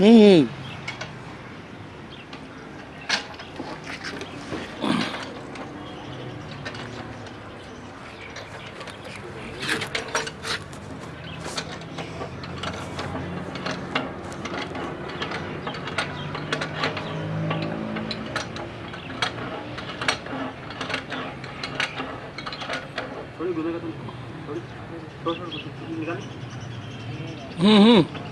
에이. Mm-hmm.